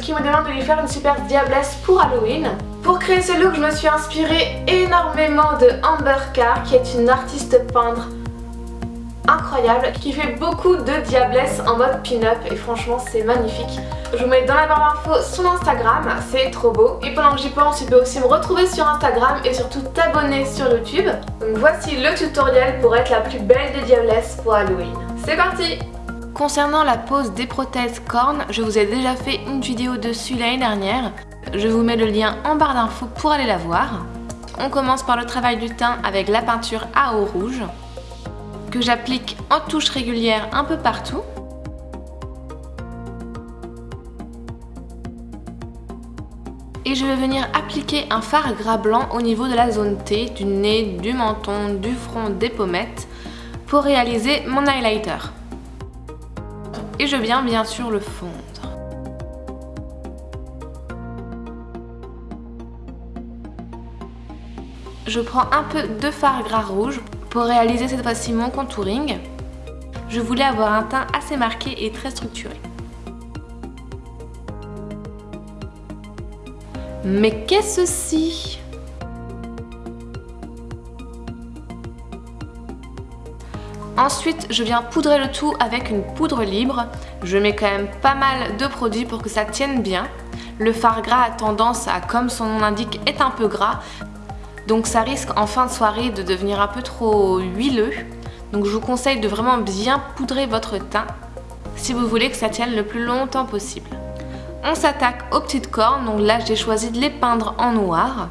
qui me demande de lui faire une super diablesse pour Halloween. Pour créer ce look, je me suis inspirée énormément de Amber Carr qui est une artiste peintre incroyable qui fait beaucoup de diablesse en mode pin-up et franchement c'est magnifique. Je vous mets dans la barre d'infos son Instagram, c'est trop beau. Et pendant que j'y pense, tu peux aussi me retrouver sur Instagram et surtout t'abonner sur YouTube. Donc voici le tutoriel pour être la plus belle des diablesses pour Halloween. C'est parti Concernant la pose des prothèses cornes, je vous ai déjà fait une vidéo dessus l'année dernière. Je vous mets le lien en barre d'infos pour aller la voir. On commence par le travail du teint avec la peinture à eau rouge que j'applique en touche régulière un peu partout. Et je vais venir appliquer un fard gras blanc au niveau de la zone T, du nez, du menton, du front, des pommettes pour réaliser mon highlighter. Et je viens bien sûr le fondre. Je prends un peu de fard gras rouge pour réaliser cette fois-ci mon contouring, je voulais avoir un teint assez marqué et très structuré. Mais qu'est-ce ci Ensuite, je viens poudrer le tout avec une poudre libre. Je mets quand même pas mal de produits pour que ça tienne bien. Le fard gras a tendance à, comme son nom l'indique, être un peu gras. Donc ça risque en fin de soirée de devenir un peu trop huileux. Donc je vous conseille de vraiment bien poudrer votre teint si vous voulez que ça tienne le plus longtemps possible. On s'attaque aux petites cornes, donc là j'ai choisi de les peindre en noir.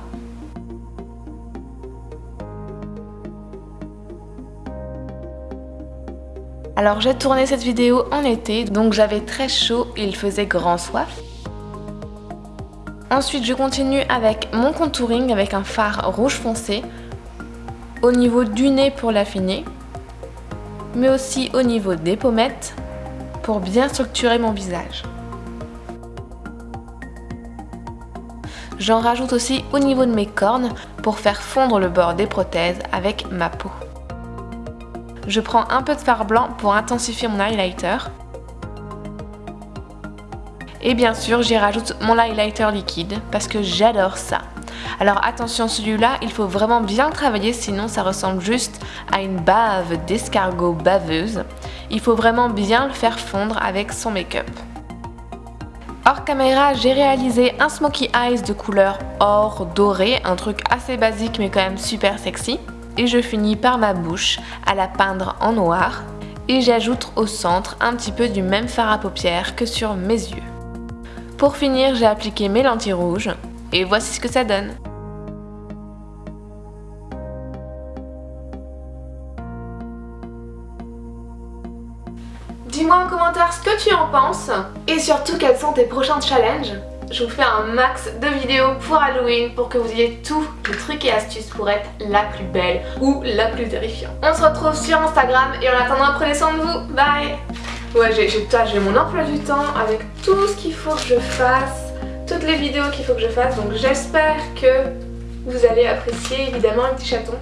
Alors j'ai tourné cette vidéo en été, donc j'avais très chaud et il faisait grand soif. Ensuite, je continue avec mon contouring avec un fard rouge foncé au niveau du nez pour l'affiner, mais aussi au niveau des pommettes pour bien structurer mon visage. J'en rajoute aussi au niveau de mes cornes pour faire fondre le bord des prothèses avec ma peau. Je prends un peu de fard blanc pour intensifier mon highlighter et bien sûr, j'y rajoute mon highlighter liquide parce que j'adore ça. Alors attention, celui-là, il faut vraiment bien travailler, sinon ça ressemble juste à une bave d'escargot baveuse. Il faut vraiment bien le faire fondre avec son make-up. Hors caméra, j'ai réalisé un smokey eyes de couleur or doré, un truc assez basique mais quand même super sexy. Et je finis par ma bouche à la peindre en noir. Et j'ajoute au centre un petit peu du même fard à paupières que sur mes yeux. Pour finir, j'ai appliqué mes lentilles rouges et voici ce que ça donne. Dis-moi en commentaire ce que tu en penses et surtout quels sont tes prochains challenges. Je vous fais un max de vidéos pour Halloween pour que vous ayez tous les trucs et astuces pour être la plus belle ou la plus terrifiante. On se retrouve sur Instagram et en attendant prenez soin de vous. Bye Ouais, j'ai mon emploi du temps avec tout ce qu'il faut que je fasse, toutes les vidéos qu'il faut que je fasse. Donc j'espère que vous allez apprécier évidemment un petit chaton.